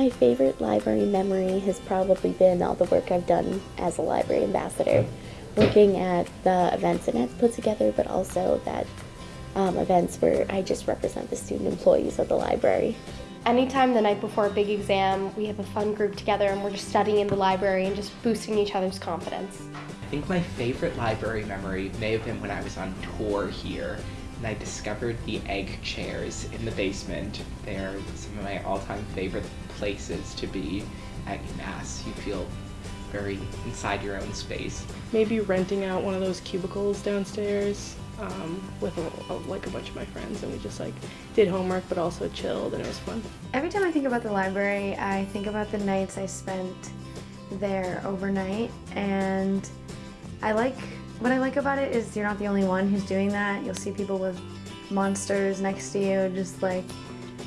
My favorite library memory has probably been all the work I've done as a library ambassador, looking at the events Annette's put together, but also that um, events where I just represent the student employees of the library. Anytime the night before a big exam, we have a fun group together and we're just studying in the library and just boosting each other's confidence. I think my favorite library memory may have been when I was on tour here and I discovered the egg chairs in the basement. They're some of my all-time favorite places to be at UMass. You feel very inside your own space. Maybe renting out one of those cubicles downstairs um, with a, a, like a bunch of my friends and we just like did homework but also chilled and it was fun. Every time I think about the library, I think about the nights I spent there overnight and I like what I like about it is you're not the only one who's doing that. You'll see people with monsters next to you just like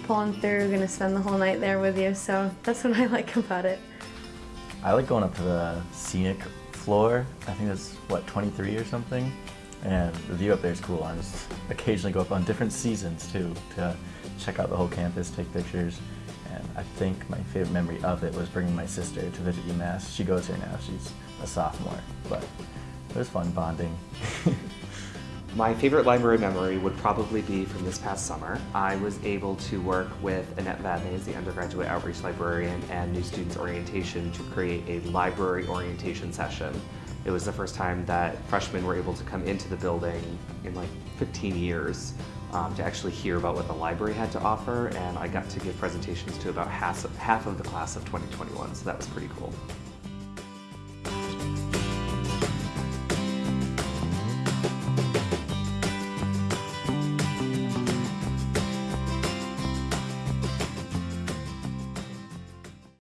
pulling through, gonna spend the whole night there with you. So that's what I like about it. I like going up to the scenic floor. I think that's, what, 23 or something? And the view up there is cool. I just occasionally go up on different seasons too to check out the whole campus, take pictures. And I think my favorite memory of it was bringing my sister to visit UMass. She goes here now, she's a sophomore, but it was fun bonding. My favorite library memory would probably be from this past summer. I was able to work with Annette Vadnais, the undergraduate outreach librarian, and New Students Orientation to create a library orientation session. It was the first time that freshmen were able to come into the building in like 15 years um, to actually hear about what the library had to offer, and I got to give presentations to about half half of the class of 2021, so that was pretty cool.